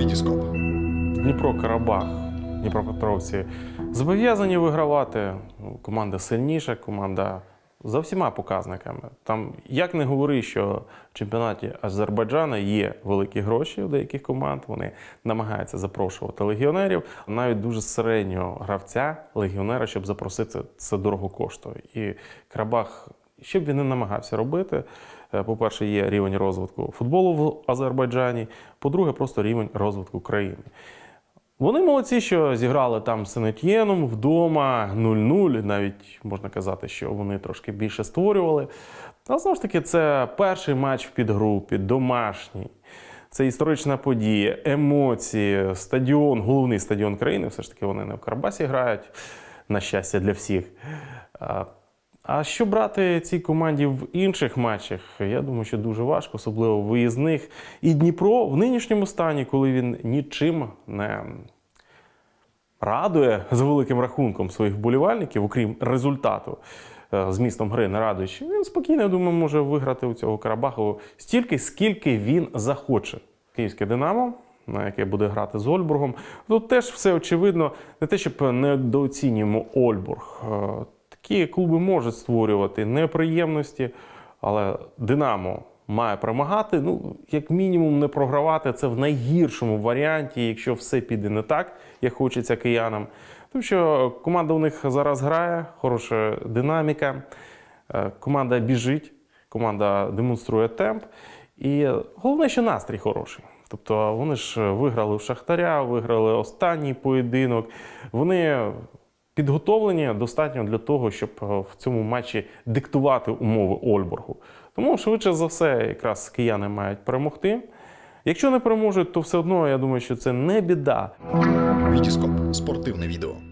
Вітіскоп. Дніпро Карабах, Дніпропетровці зобов'язані вигравати. Команда сильніша, команда за всіма показниками. Там як не говори, що в чемпіонаті Азербайджану є великі гроші у деяких команд. Вони намагаються запрошувати легіонерів. Навіть дуже середнього гравця легіонера, щоб запросити, це дорого коштує. І Карабах, що б він не намагався робити. е, По-перше, є рівень розвитку футболу в Азербайджані. По-друге, просто рівень розвитку країни. Вони молодці, що зіграли там з Сенетьєном вдома 0-0. Навіть можна казати, що вони трошки більше створювали. Але знову ж таки, це перший матч в підгрупі, домашній. Це історична подія, емоції, стадіон, головний стадіон країни. Все ж таки вони не в Карабасі грають, на щастя для всіх. А- що брати цій команді в інших матчах? Я думаю, що дуже важко, особливо в виїзних. І Дніпро в нинішньому стані, коли він нічим не радує за великим рахунком своїх вболівальників, окрім результату е, з містом гри не радуючи, він спокійно, я думаю, може виграти у цього Карабаху стільки, скільки він захоче. Київське Динамо, на яке буде грати з Ольбургом. Тут теж все очевидно, не те, щоб недооцінюємо Ольбург. Такі клуби можуть створювати неприємності, але Динамо має перемагати. Ну, як мінімум, не програвати це в найгіршому варіанті, якщо все піде не так, як хочеться киянам. Тому що команда у них зараз грає, хороша динаміка, е, команда біжить, команда демонструє темп. І головне, що настрій хороший. Тобто вони ж виграли в Шахтаря, виграли останній поєдинок. Вони підготовлені достатньо для того, щоб е, в цьому матчі диктувати умови Ольборгу. Тому швидше за все, якраз кияни мають перемогти. Якщо не переможуть, то все одно я думаю, що це не біда. Вітіскоп. Спортивне відео.